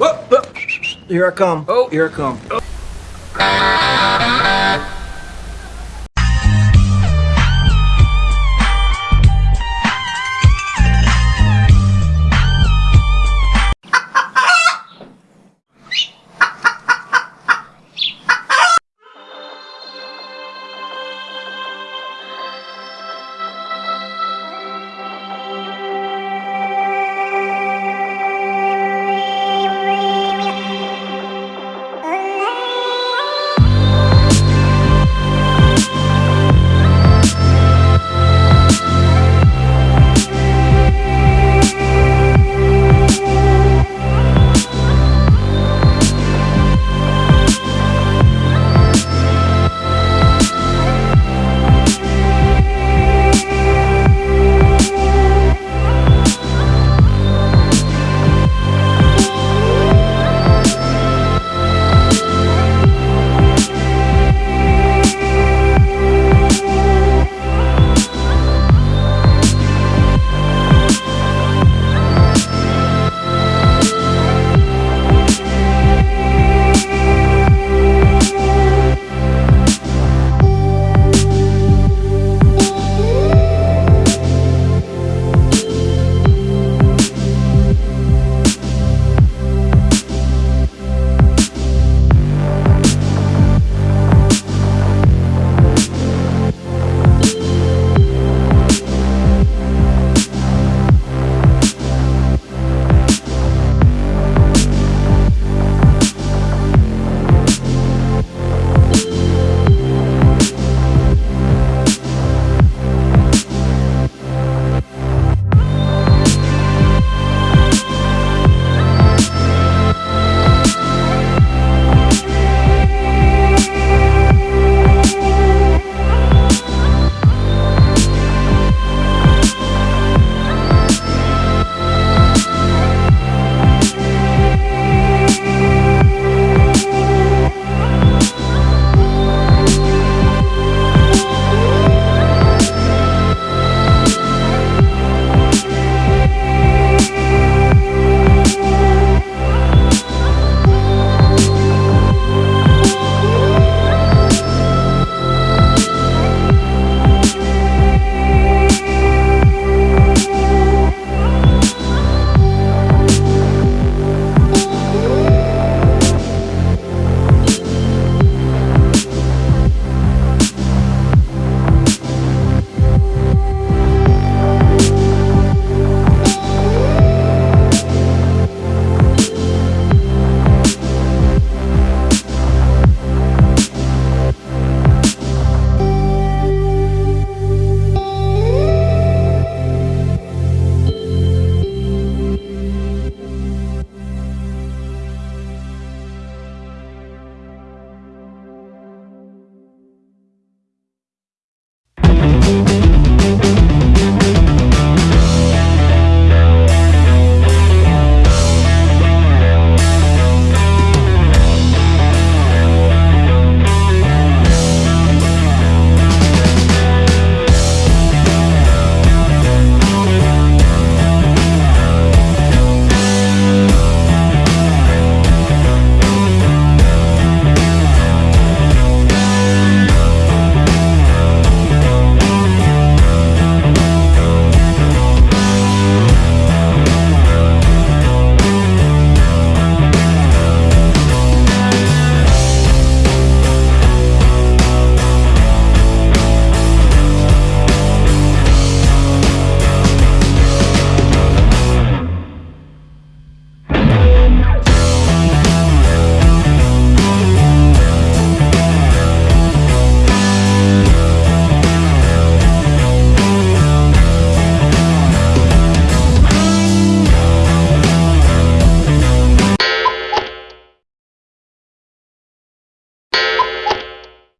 Whoop, whoop. Here I come. Oh. Here I come.